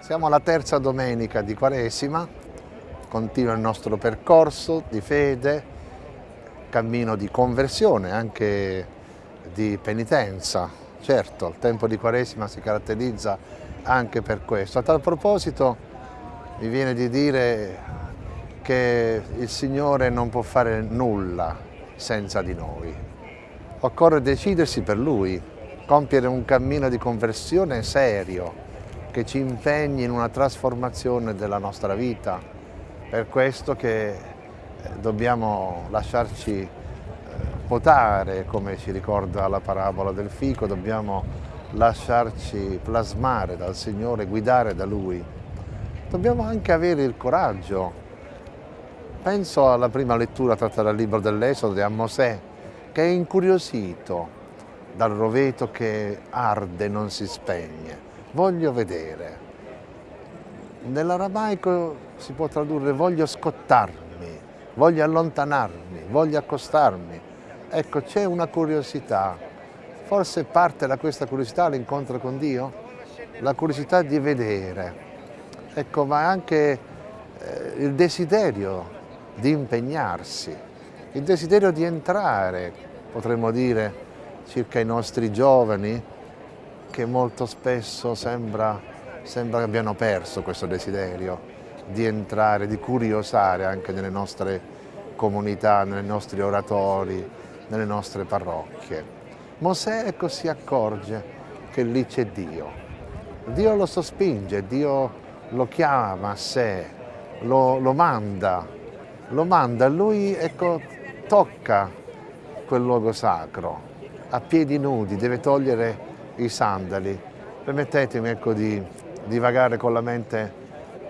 Siamo alla terza domenica di Quaresima, continua il nostro percorso di fede, cammino di conversione, anche di penitenza. Certo, il tempo di Quaresima si caratterizza anche per questo. A tal proposito mi viene di dire che il Signore non può fare nulla senza di noi. Occorre decidersi per Lui, compiere un cammino di conversione serio, che ci impegni in una trasformazione della nostra vita. Per questo che eh, dobbiamo lasciarci eh, potare, come ci ricorda la parabola del fico, dobbiamo lasciarci plasmare dal Signore, guidare da Lui. Dobbiamo anche avere il coraggio. Penso alla prima lettura tratta dal libro dell'Esodo a Mosè, che è incuriosito dal roveto che arde e non si spegne voglio vedere. Nell'aramaico si può tradurre voglio scottarmi, voglio allontanarmi, voglio accostarmi. Ecco, c'è una curiosità. Forse parte da questa curiosità l'incontro con Dio? La curiosità di vedere. Ecco, ma anche eh, il desiderio di impegnarsi, il desiderio di entrare, potremmo dire, circa i nostri giovani, che molto spesso sembra, sembra che abbiano perso questo desiderio di entrare, di curiosare anche nelle nostre comunità, nei nostri oratori, nelle nostre parrocchie. Mosè ecco si accorge che lì c'è Dio. Dio lo sospinge, Dio lo chiama a sé, lo, lo manda, lo manda, lui ecco, tocca quel luogo sacro, a piedi nudi, deve togliere i sandali. Permettetemi ecco, di divagare con la mente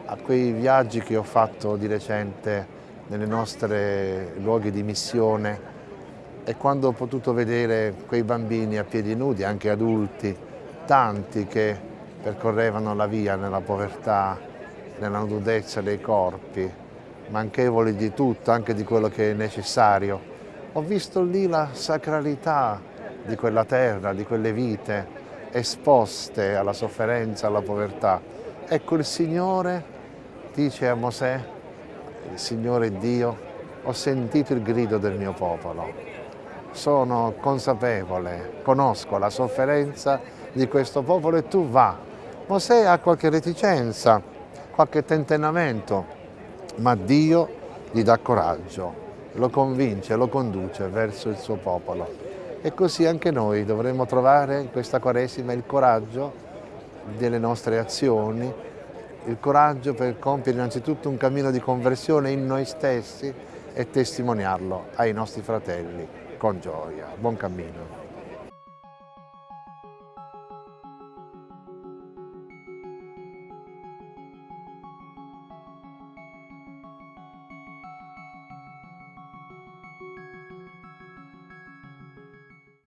a quei viaggi che ho fatto di recente nelle nostre luoghi di missione e quando ho potuto vedere quei bambini a piedi nudi, anche adulti, tanti che percorrevano la via nella povertà, nella nudezza dei corpi, manchevoli di tutto, anche di quello che è necessario. Ho visto lì la sacralità di quella terra, di quelle vite esposte alla sofferenza, alla povertà. Ecco il Signore dice a Mosè, il Signore Dio, ho sentito il grido del mio popolo, sono consapevole, conosco la sofferenza di questo popolo e tu va. Mosè ha qualche reticenza, qualche tentennamento, ma Dio gli dà coraggio, lo convince, lo conduce verso il suo popolo. E così anche noi dovremmo trovare in questa Quaresima il coraggio delle nostre azioni, il coraggio per compiere innanzitutto un cammino di conversione in noi stessi e testimoniarlo ai nostri fratelli con gioia. Buon cammino.